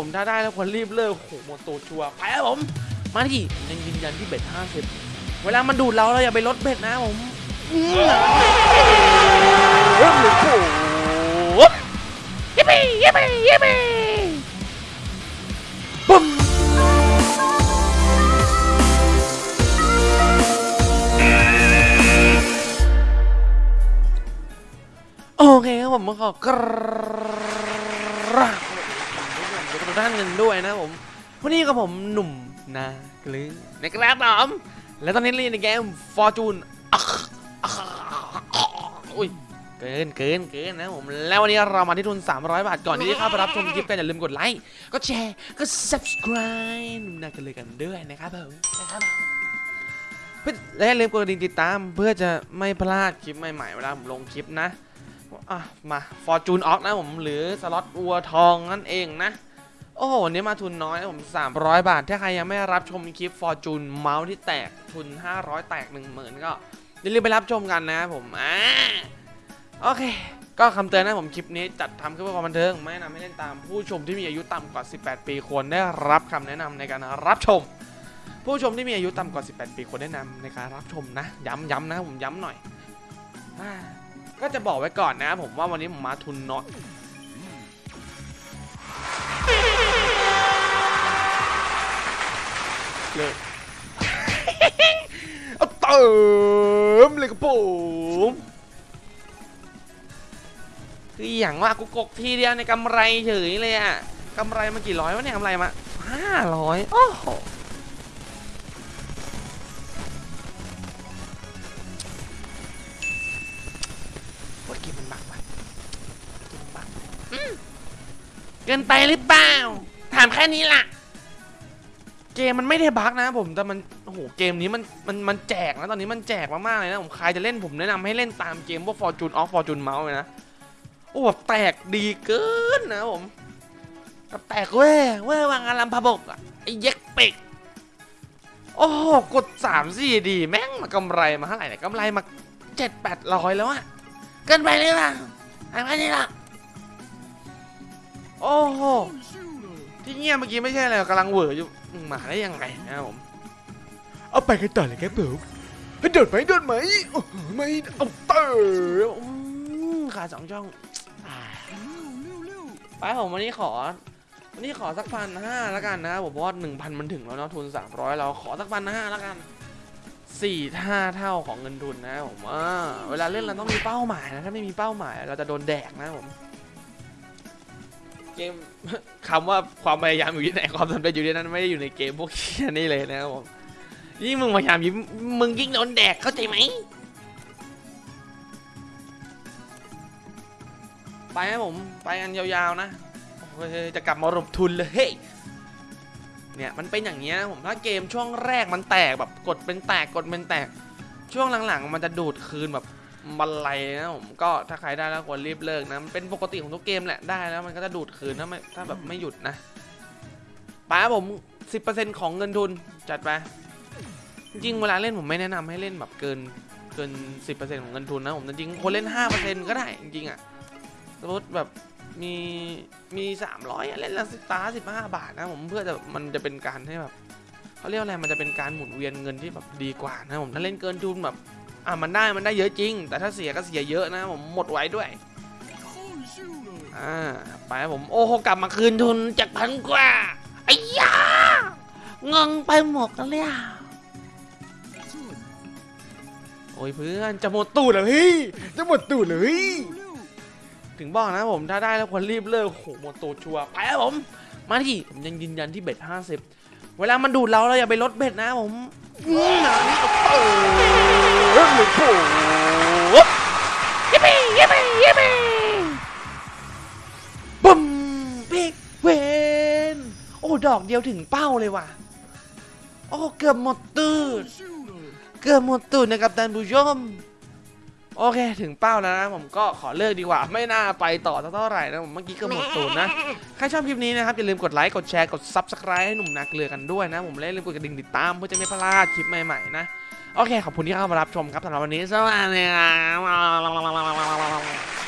ผมถ้าได้แล้วควรรีบเลิกโอ้โหหมดตัวชัวร์ไปครับผม มาที่ยังยืนยันที่เบ็ดห้าสิบเวลามันดูดเราเราอย่าไปลดเบ็ดนะผมอืมโอ้โหยิปปี้ยิปปี้ยิปปี้ปุ๊มโอเคครับผมขอกราบ ทุกท่านกันด้วยนะผมวันนี้กับผมหนุ่มนากลือนะครับผมและตอนนี้เล่นในเกม Fortune อักอักอุ้ยเกินเกินเกินนะผมแล้ววันนี้เรามาที่ทุน 300 บาทก่อนที่จะเข้าไปรับชมคลิปกันอย่าลืมกดไลค์ก็แชร์ก็ subscribe หนุ่มนากลือกันด้วยนะครับผมนะครับผมเพื่อและอย่าลืมกดกดิ่งติดตามเพื่อจะไม่พลาดคลิปใหม่ๆเวลาผมลงคลิปนะอะมา Fortune Ox นะผมหรือสล็อตวัวทองนั่นเองนะ อ้โหวันนี้มาทุนน้อยผม 300 บาท ถ้าใครยังไม่รับชมคลิป Fortune เมาส์ที่แตกทุน 500 แตก 10,000 ก็อย่าลืมไปรับชมกันนะผมอ่าโอเค ก็คำเตือนนะผมคลิปนี้จัดทำขึ้นเพื่อความบันเทิง ไม่แนะนำให้เล่นตามผู้ชมที่มีอายุต่ำกว่า 18 ปีควรได้รับคำแนะนำในการรับชม ผู้ชมที่มีอายุต่ำกว่า 18 ปีควรแนะนำในการรับชมนะ ย้ำย้ำนะผมย้ำหน่อยอก็จะบอกไว้ก่อนนะผมว่าวันนี้ผมมาทุนน้อย เลยเอาเติมเลยครับผมคืออย่างว่ากูกกทีเดียวในกำไรเฉยเลยอะกำไรมากี่ร้อยวะเนี่ยกำไรมาห้าร้อยโอ้โหว่าเกมมันบักว่ะเกมมันบักอืมเกินไปหรือเปล่า ถามแค่นี้ล่ะ เกมมันไม่ได้บั๊กนะผมแต่มันโอ้โหเกมนี้มันมันมันแจกนะตอนนี้มันแจกมากๆเลยนะผมใครจะเล่นผมแนะนำให้เล่นตามเกมพวก Fortune Off Fortune Mouse เลยนะโอ้แบบแตกดีเกินนะผมแบบแตกเว้ยเว้ยวางอารัมพบกอะไอ้เย็กเป็กโอ้โหกด3 4ดีแม่งมากำไรมาเท่าไหร่เนี่ยกำไรมา7 8ร้อยแล้วอะเกินไปเลยป่ะอันนี้ล่ะโอ้โหที่เงียบเมื่อกี้ไม่ใช่อะไรกกำลังเหวออยู่ มึงมาได้ยังไงนะครับผมเอาไปกันต่อเลยครับผมให้โดดไหมโดดไหมโอ้โหไม่เอาเตอร์อืมขาสองช่องอ่าไปผมวันนี้ขอวันนี้ขอสักพันห้าแล้วกันนะครับผมเพราะว่าหนึ่งพันมันถึงแล้วเนาะทุนสามร้อยเราขอสักพันห้าแล้วกันสี่ห้าเท่าของเงินทุนนะครับผมอ่าเวลาเล่นเราต้องมีเป้าหมายนะถ้าไม่มีเป้าหมายเราจะโดนแดกนะครับผม เกมคำว่าความพยายามอยู่ที่ไหนความสำเร็จอยู่ที่นั่นไม่ได้อยู่ในเกมพวกเชี่ยนี่เลยนะครับผมยิ่งมึงพยายามยิ่งมึงยิ่งโดนแดกเข้าใจไหมไปครับผมไปกันยาวๆนะจะกลับมารบทุนเลยเฮ้ยเนี่ยมันเป็นอย่างเงี้ยผมถ้าเกมช่วงแรกมันแตกแบบกดเป็นแตกกดเป็นแตก ช่วงหลังๆ มันจะดูดคืนแบบ บันไลนะผมก็ถ้าใครได้แล้วควรรีบเลิกนะมันเป็นปกติของทุกเกมแหละได้แล้วมันก็จะดูดคืนถ้าไม่ถ้าแบบไม่หยุดนะป้าผม 10%ของเงินทุนจัดไปจริงเวลาเล่นผมไม่แนะนำให้เล่นแบบเกินเกิน 10%ของเงินทุนนะผมจริงคนเล่น 5%ก็ได้จริงอะสมมติแบบมีมี300อะเล่นละสิบตาสิบห้าบาทนะผมเพื่อจะมันจะเป็นการให้แบบเขาเรียกอะไรมันจะเป็นการหมุนเวียนเงินที่แบบดีกว่านะผมถ้าเล่นเกินทุนแบบ อะมันได้มันได้เยอะจริง แต่ถ้าเสียก็เสียเยอะนะผมหมดไว้ด้วยอ่าไปผมโอ้โหกลับมาคืนทุนจากพันกว่าไอ้ยางงไปหมดแล้วเนี่ยโอ้ยเพื่อนจะหมดตูดเลยพี่จะหมดตูดเลยถึงบอกนะผมถ้าได้แล้วควรรีบเลิกโหหมดตูดชัวร์ไปครับผม มาที่ผมยังยืนยันที่เบ็ดห้าสิบเวลามันดูดเราเราอย่าไปลดเบ็ดนะผม นานี่ก็เปิดเลยโผยิปปี้ยิปปี้ยิปปี้บึ้ม big win โอ้ ดอกเดียวถึงเป้าเลยว่ะ โอ้ เกือบหมดตูด เกือบหมดตูดนะครับท่านผู้ชม โอเค ถึงเป้าแล้วนะผมก็ขอเลิกดีกว่า ไม่น่าไปต่อเท่าไหร่นะผมเมื่อกี้ก็หมดตูดนะ ใครชอบคลิปนี้นะครับ อย่าลืมกดไลค์ กดแชร์ กด Subscribe ให้หนุ่มนาเกลือกันด้วยนะ ผมและอย่าลืมกดกระดิ่งติดตามเพื่อจะไม่พลาดคลิปใหม่ๆนะ โอเค ขอบคุณที่เข้ามารับชมครับสำหรับวันนี้สวัสดีครับ